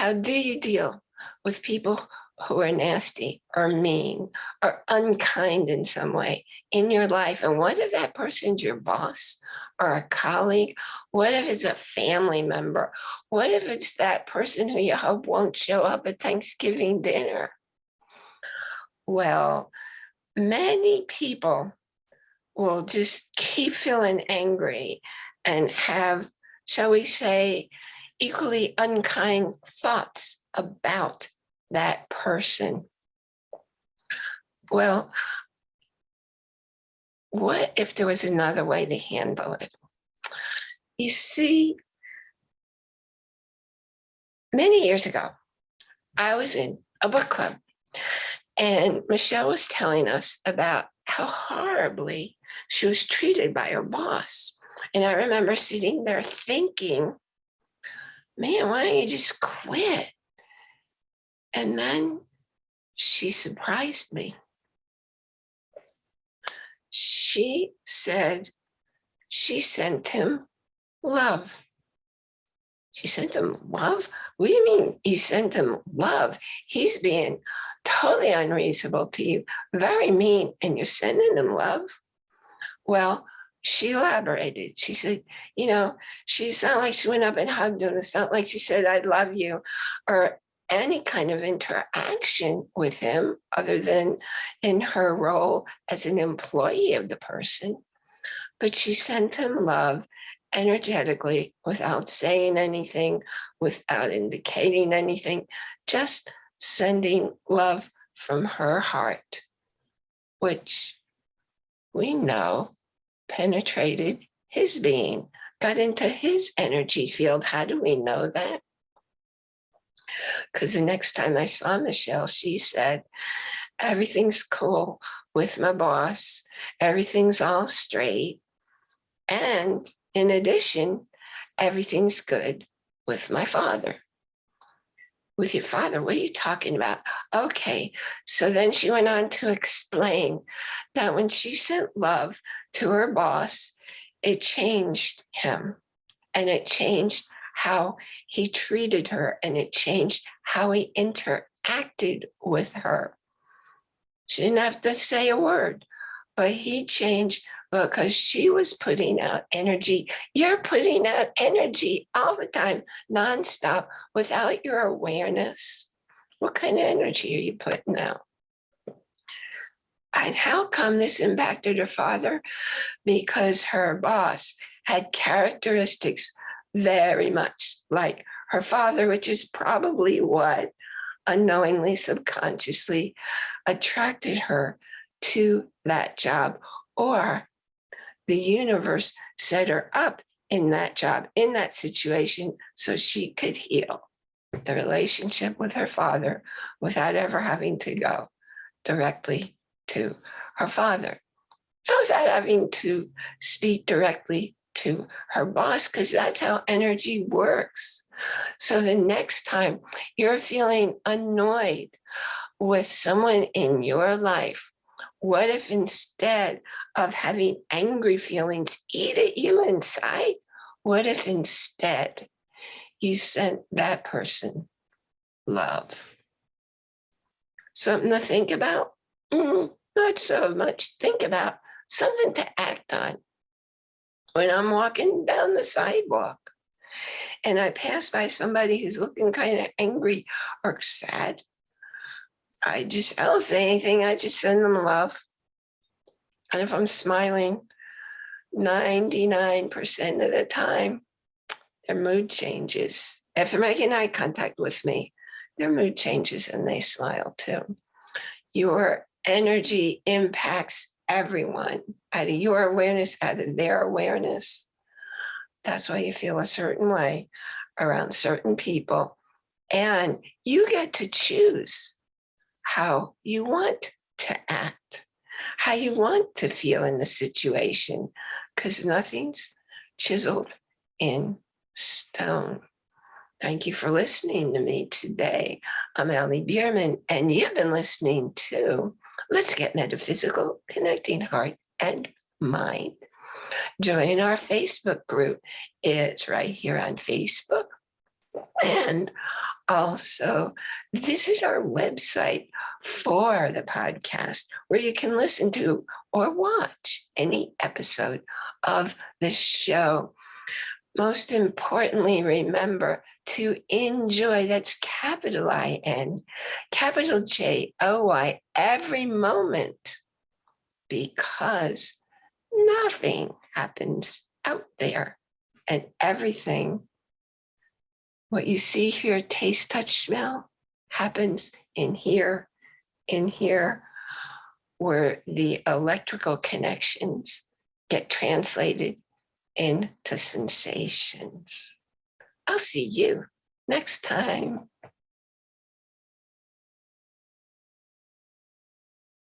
How do you deal with people who are nasty or mean or unkind in some way in your life? And what if that person's your boss or a colleague? What if it's a family member? What if it's that person who you hope won't show up at Thanksgiving dinner? Well, many people will just keep feeling angry and have, shall we say, equally unkind thoughts about that person. Well, what if there was another way to handle it? You see, many years ago, I was in a book club and Michelle was telling us about how horribly she was treated by her boss. And I remember sitting there thinking, man, why don't you just quit? And then she surprised me. She said she sent him love. She sent him love? What do you mean you sent him love? He's being totally unreasonable to you, very mean, and you're sending him love? Well, she elaborated. She said, you know, she's not like she went up and hugged him. It's not like she said, I love you, or any kind of interaction with him other than in her role as an employee of the person. But she sent him love energetically without saying anything, without indicating anything, just sending love from her heart, which we know penetrated his being, got into his energy field. How do we know that? Because the next time I saw Michelle, she said, everything's cool with my boss. Everything's all straight. And in addition, everything's good with my father. With your father, what are you talking about? Okay, so then she went on to explain that when she sent love to her boss, it changed him and it changed how he treated her and it changed how he interacted with her. She didn't have to say a word, but he changed because she was putting out energy. You're putting out energy all the time, nonstop, without your awareness. What kind of energy are you putting out? And how come this impacted her father? Because her boss had characteristics very much like her father, which is probably what unknowingly, subconsciously attracted her to that job or the universe set her up in that job, in that situation, so she could heal the relationship with her father without ever having to go directly to her father, without having to speak directly to her boss because that's how energy works. So the next time you're feeling annoyed with someone in your life, what if instead of having angry feelings eat at you inside, what if instead you sent that person love? Something to think about? Mm, not so much think about, something to act on when I'm walking down the sidewalk and I pass by somebody who's looking kind of angry or sad, I just, I don't say anything. I just send them love. And if I'm smiling 99% of the time, their mood changes. If they're making eye contact with me, their mood changes and they smile too. Your energy impacts everyone out of your awareness, out of their awareness. That's why you feel a certain way around certain people. And you get to choose how you want to act, how you want to feel in the situation, because nothing's chiseled in stone. Thank you for listening to me today. I'm Allie Bierman, and you've been listening to Let's Get Metaphysical, Connecting Heart and Mind. Join our Facebook group. It's right here on Facebook. And also visit our website for the podcast where you can listen to or watch any episode of the show. Most importantly, remember to enjoy, that's capital I N, capital J O Y, every moment because nothing happens out there and everything what you see here, taste, touch, smell, happens in here, in here, where the electrical connections get translated into sensations. I'll see you next time.